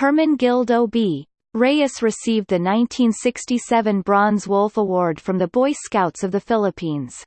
Herman Gildo B. Reyes received the 1967 Bronze Wolf Award from the Boy Scouts of the Philippines.